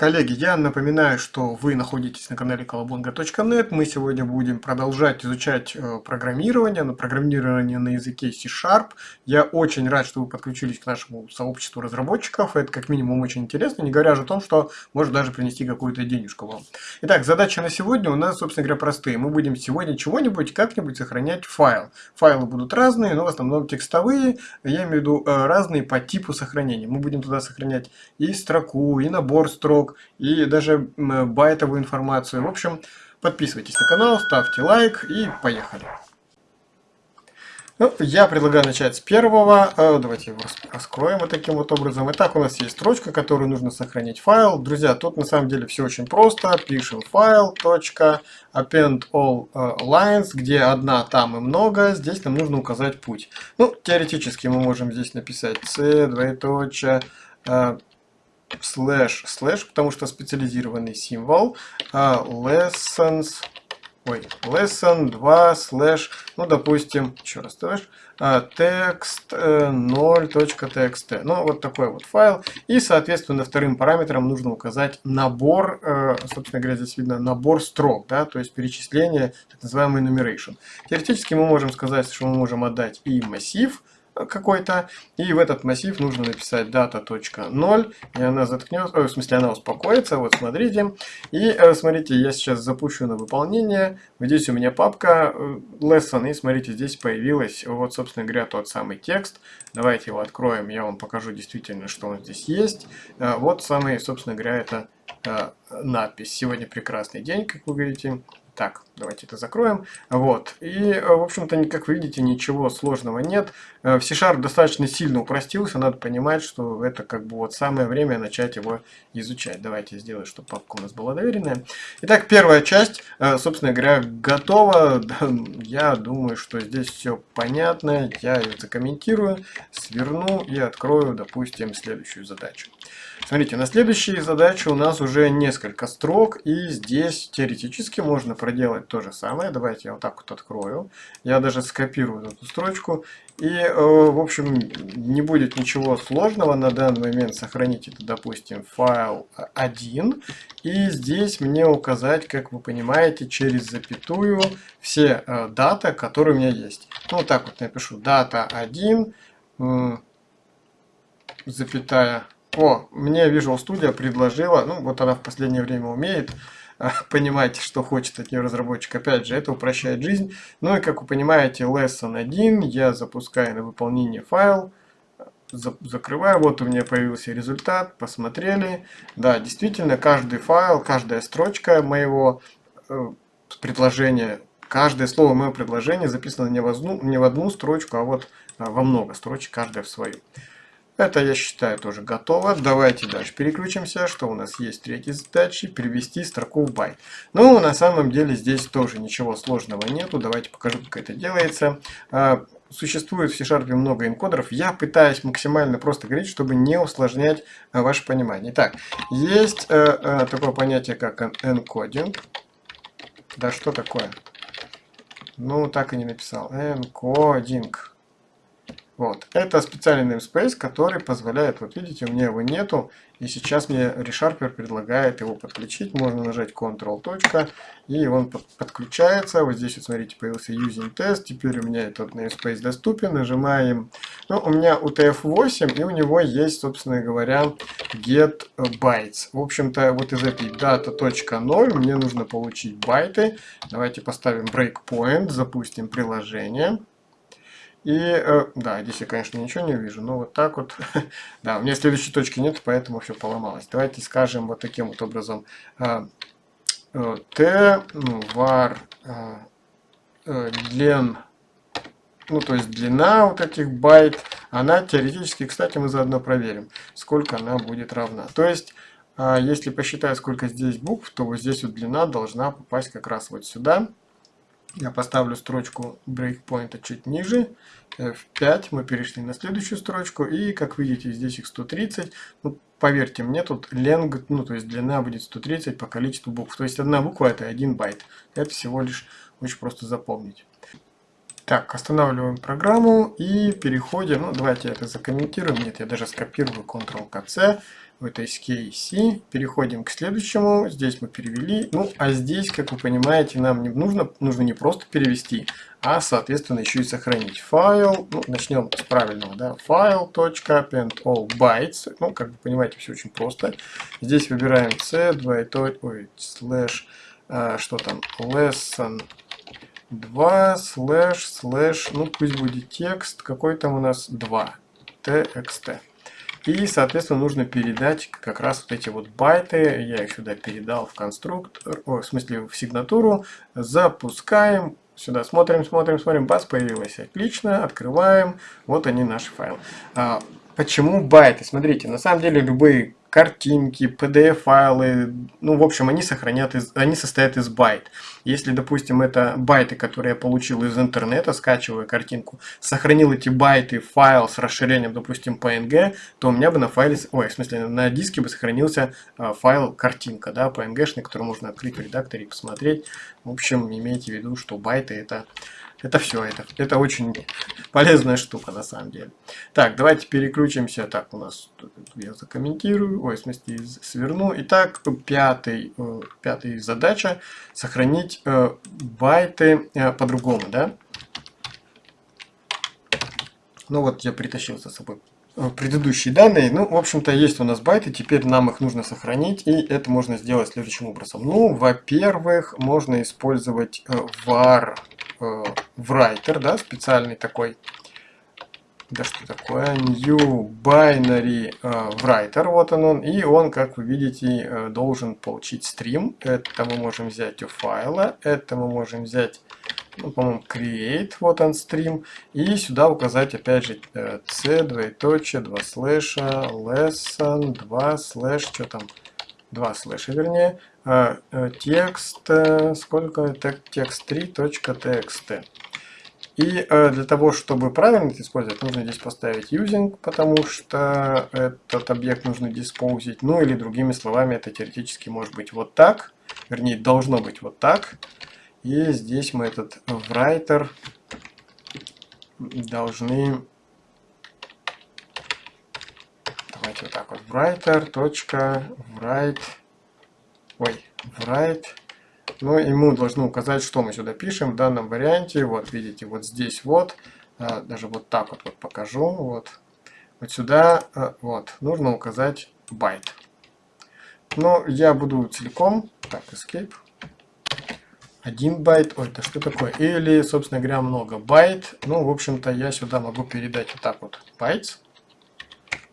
Коллеги, я напоминаю, что вы находитесь на канале колобонга.нет. Мы сегодня будем продолжать изучать э, программирование, но программирование на языке C-Sharp. Я очень рад, что вы подключились к нашему сообществу разработчиков. Это как минимум очень интересно, не говоря же о том, что может даже принести какую-то денежку вам. Итак, задача на сегодня у нас, собственно говоря, простые. Мы будем сегодня чего-нибудь, как-нибудь сохранять файл. Файлы будут разные, но в основном текстовые. Я имею в виду э, разные по типу сохранения. Мы будем туда сохранять и строку, и набор строк, и даже байтовую информацию. В общем, подписывайтесь на канал, ставьте лайк и поехали. Ну, я предлагаю начать с первого. Э, давайте его раскроем вот таким вот образом. Итак, у нас есть строчка, которую нужно сохранить файл. Друзья, тут на самом деле все очень просто. Пишем файл, точка, append all э, lines, где одна, там и много. Здесь нам нужно указать путь. Ну, теоретически мы можем здесь написать c, двоеточие, э, слэш, слэш, потому что специализированный символ, а lessons, ой, lesson 2 слэш, ну, допустим, еще раз слэш, текст 0.txt. Ну, вот такой вот файл. И, соответственно, вторым параметром нужно указать набор, э, собственно говоря, здесь видно набор строк, да, то есть перечисление, так называемый enumeration. Теоретически мы можем сказать, что мы можем отдать и массив, какой-то, и в этот массив нужно написать data.0, и она заткнется, в смысле она успокоится, вот смотрите, и э, смотрите, я сейчас запущу на выполнение, здесь у меня папка э, lesson, и смотрите, здесь появилась, вот, собственно говоря, тот самый текст, давайте его откроем, я вам покажу действительно, что он здесь есть, э, вот самый, собственно говоря, это надпись. Сегодня прекрасный день, как вы видите. Так, давайте это закроем. Вот. И, э, в общем-то, как вы видите, ничего сложного нет. Э, в C-Sharp достаточно сильно упростился. Надо понимать, что это как бы вот самое время начать его изучать. Давайте сделаю, чтобы папка у нас была доверенная. Итак, первая часть, э, собственно говоря, готова. Я думаю, что здесь все понятно. Я ее закомментирую, сверну и открою, допустим, следующую задачу. Смотрите, на следующей задаче у нас уже несколько строк, и здесь теоретически можно проделать то же самое. Давайте я вот так вот открою. Я даже скопирую эту строчку. И, э, в общем, не будет ничего сложного на данный момент сохранить это, допустим, файл 1. И здесь мне указать, как вы понимаете, через запятую все э, дата, которые у меня есть. Ну, вот так вот напишу. Дата 1, запятая о, мне Visual Studio предложила, ну вот она в последнее время умеет понимать, что хочет от нее разработчик. Опять же, это упрощает жизнь. Ну и как вы понимаете, lesson 1 я запускаю на выполнение файл, закрываю, вот у меня появился результат, посмотрели. Да, действительно, каждый файл, каждая строчка моего э, предложения, каждое слово моего предложения записано не в, одну, не в одну строчку, а вот а, во много строчек, каждая в свою. Это, я считаю, тоже готово. Давайте дальше переключимся. Что у нас есть третья задача? Перевести строку в байт. Ну, на самом деле здесь тоже ничего сложного нету. Давайте покажу, как это делается. А, существует в C-Sharp много энкодеров. Я пытаюсь максимально просто говорить, чтобы не усложнять а, ваше понимание. Итак, есть э, э, такое понятие, как энкодинг. Да что такое? Ну, так и не написал. Энкодинг. Вот. Это специальный namespace, который позволяет, вот видите, у меня его нету, и сейчас мне ReSharper предлагает его подключить. Можно нажать Ctrl, и он под, подключается. Вот здесь, вот, смотрите, появился Using Test, теперь у меня этот namespace доступен. Нажимаем, ну, у меня UTF-8, и у него есть, собственно говоря, get bytes. В общем-то, вот из этой data.0 мне нужно получить байты. Давайте поставим breakpoint, запустим приложение. И, э, да, здесь я, конечно, ничего не вижу, но вот так вот. да, у меня следующей точки нет, поэтому все поломалось. Давайте скажем вот таким вот образом. Э, э, Т, ну, var, э, э, длен, ну, то есть длина вот этих байт, она теоретически, кстати, мы заодно проверим, сколько она будет равна. То есть, э, если посчитать, сколько здесь букв, то вот здесь вот длина должна попасть как раз вот сюда. Я поставлю строчку брейкпоинта чуть ниже. F5. Мы перешли на следующую строчку. И, как видите, здесь их 130. Ну, поверьте мне, тут ленг, ну, то есть длина будет 130 по количеству букв. То есть одна буква это 1 байт. Это всего лишь очень просто запомнить. Так, останавливаем программу и переходим, ну давайте это закомментируем, нет, я даже скопирую Ctrl-C, в этой C, переходим к следующему, здесь мы перевели, ну а здесь, как вы понимаете, нам не нужно, нужно не просто перевести, а соответственно еще и сохранить файл, ну начнем с правильного, да, file.append all bytes, ну как вы понимаете, все очень просто, здесь выбираем c, двоеточие, ой, слэш, а, что там, lesson 2 слэш слэш, ну пусть будет текст, какой там у нас? 2, txt. И, соответственно, нужно передать как раз вот эти вот байты, я их сюда передал в конструктор, о, в смысле в сигнатуру, запускаем, сюда смотрим, смотрим, смотрим, бац, появилась, отлично, открываем, вот они наши файлы. А, почему байты? Смотрите, на самом деле любые картинки, PDF-файлы, ну, в общем, они сохранят, из, они состоят из байт. Если, допустим, это байты, которые я получил из интернета, скачивая картинку, сохранил эти байты в файл с расширением, допустим, PNG, то у меня бы на файле, ой, в смысле, на диске бы сохранился э, файл картинка, да, PNG-шный, который можно открыть в редакторе и посмотреть. В общем, имейте в виду, что байты это это все, это, это очень полезная штука на самом деле. Так, давайте переключимся. Так, у нас я закомментирую, ой, в смысле сверну. Итак, пятый, э, пятая задача сохранить э, байты э, по-другому, да? Ну вот я притащил за собой предыдущие данные. Ну, в общем-то, есть у нас байты, теперь нам их нужно сохранить, и это можно сделать следующим образом. Ну, во-первых, можно использовать var в writer, да, специальный такой, да что такое, new binary э, writer, вот он он, и он, как вы видите, э, должен получить стрим, это мы можем взять у файла, это мы можем взять, ну, по-моему, create, вот он стрим, и сюда указать, опять же, c, двоеточие, два слэша, lesson, два слэш, что там, два слэша, вернее, э, текст, э, сколько текст 3.txt. И э, для того, чтобы правильно это использовать, нужно здесь поставить using, потому что этот объект нужно диспоузить. Ну или другими словами, это теоретически может быть вот так, вернее должно быть вот так. И здесь мы этот writer должны давайте вот так вот writer точка write ой, write. Ну и мы должны указать, что мы сюда пишем в данном варианте. Вот, видите, вот здесь вот, а, даже вот так вот, вот покажу. Вот, вот сюда, а, вот, нужно указать байт. Но я буду целиком, так, escape. Один байт, ой, это что такое? Или, собственно говоря, много байт. Ну, в общем-то, я сюда могу передать вот так вот bytes.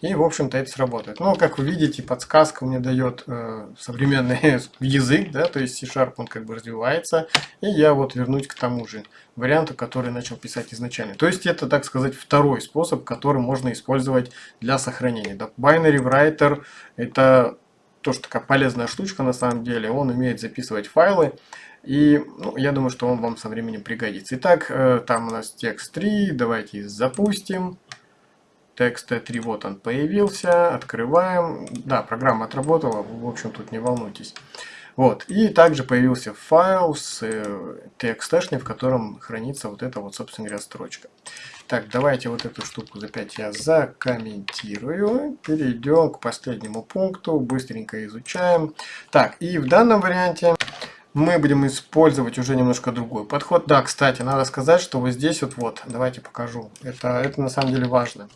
И, в общем-то, это сработает. Но, как вы видите, подсказка мне дает э, современный язык, да, то есть C-Sharp, он как бы развивается. И я вот вернусь к тому же варианту, который начал писать изначально. То есть, это, так сказать, второй способ, который можно использовать для сохранения. Да, binary writer – это тоже такая полезная штучка на самом деле. Он умеет записывать файлы. И ну, я думаю, что он вам со временем пригодится. Итак, э, там у нас текст 3. Давайте запустим. Текст T3 вот он появился, открываем. Да, программа отработала, в общем тут не волнуйтесь. Вот, и также появился файл с э, txt, в котором хранится вот эта вот, собственно говоря, строчка. Так, давайте вот эту штуку за 5 я закомментирую. Перейдем к последнему пункту, быстренько изучаем. Так, и в данном варианте мы будем использовать уже немножко другой подход. Да, кстати, надо сказать, что вот здесь вот, вот давайте покажу. Это, это на самом деле важно.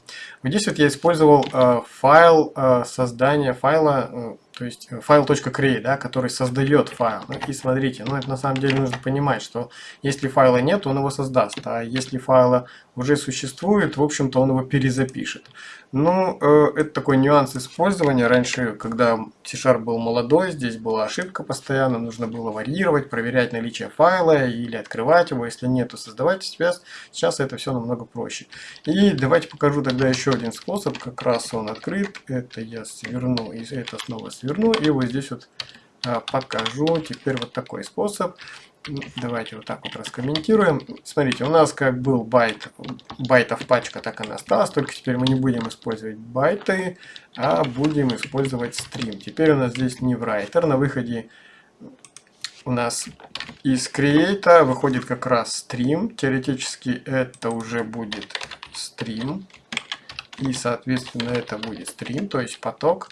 Вот здесь вот я использовал э, файл э, создания файла, э, то есть э, файл.create, да, который создает файл. Ну, и смотрите, ну это на самом деле нужно понимать, что если файла нет, он его создаст, а если файла уже существует, в общем-то он его перезапишет. Ну, э, это такой нюанс использования. Раньше, когда C-Sharp был молодой, здесь была ошибка постоянно, нужно было варьировать, проверять наличие файла или открывать его, если нет, то создавать сейчас. Сейчас это все намного проще. И давайте покажу тогда еще один способ, как раз он открыт. Это я сверну и это снова сверну и вот здесь вот а, покажу теперь вот такой способ. Давайте вот так вот раскомментируем. Смотрите, у нас как был байт, байтов пачка, так она осталась. Только теперь мы не будем использовать байты, а будем использовать стрим. Теперь у нас здесь не writer. На выходе у нас из create выходит как раз stream. Теоретически это уже будет stream. И, соответственно, это будет стрим, то есть поток.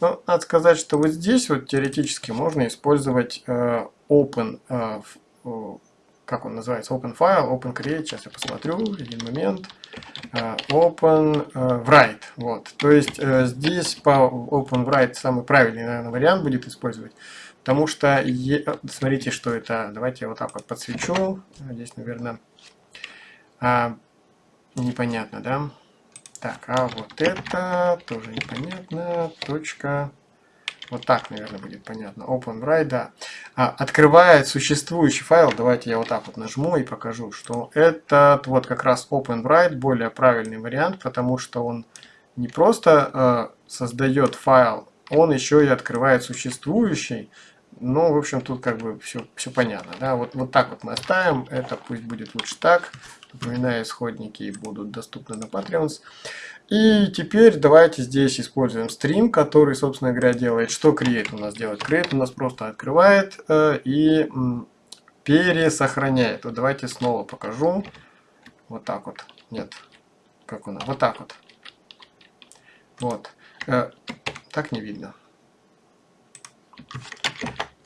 Но надо сказать, что вот здесь вот теоретически можно использовать э, open, э, как он называется, open file, open create. Сейчас я посмотрю, один момент. Э, open э, write. Вот. То есть э, здесь по open write самый правильный, наверное, вариант будет использовать. Потому что, смотрите, что это. Давайте я вот так вот подсвечу. Здесь, наверное, а, непонятно, да? Так, а вот это тоже непонятно. Точка. Вот так, наверное, будет понятно. Open write, да. А, открывает существующий файл. Давайте я вот так вот нажму и покажу, что этот вот как раз Open write более правильный вариант, потому что он не просто э, создает файл, он еще и открывает существующий. Ну, в общем, тут как бы все, все понятно. Да? Вот, вот так вот мы оставим. Это пусть будет лучше так. Напоминаю, исходники будут доступны на Patreons. И теперь давайте здесь используем стрим, который, собственно говоря, делает. Что create у нас делает? Create у нас просто открывает э, и пересохраняет. Вот давайте снова покажу. Вот так вот. Нет. Как у нас? Вот так вот. Вот. Э, так не видно.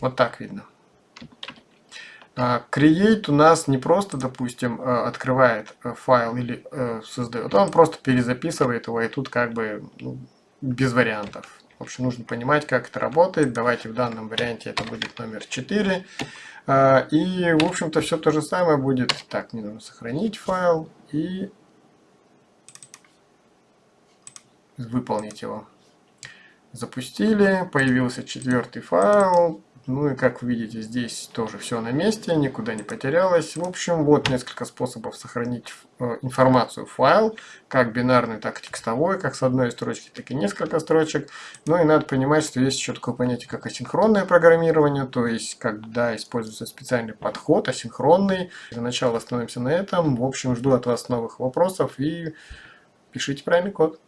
Вот так видно. А, create у нас не просто, допустим, э, открывает э, файл или э, создает, он просто перезаписывает его, и тут как бы ну, без вариантов. В общем, нужно понимать, как это работает. Давайте в данном варианте это будет номер 4. А, и, в общем-то, все то же самое будет. Так, мне нужно сохранить файл и выполнить его. Запустили, появился четвертый файл, ну и как вы видите, здесь тоже все на месте, никуда не потерялось. В общем, вот несколько способов сохранить э, информацию в файл, как бинарный, так и текстовой, как с одной строчки, так и несколько строчек. Ну и надо понимать, что есть еще такое понятие, как асинхронное программирование, то есть когда используется специальный подход, асинхронный. Для начала остановимся на этом. В общем, жду от вас новых вопросов и пишите правильный код.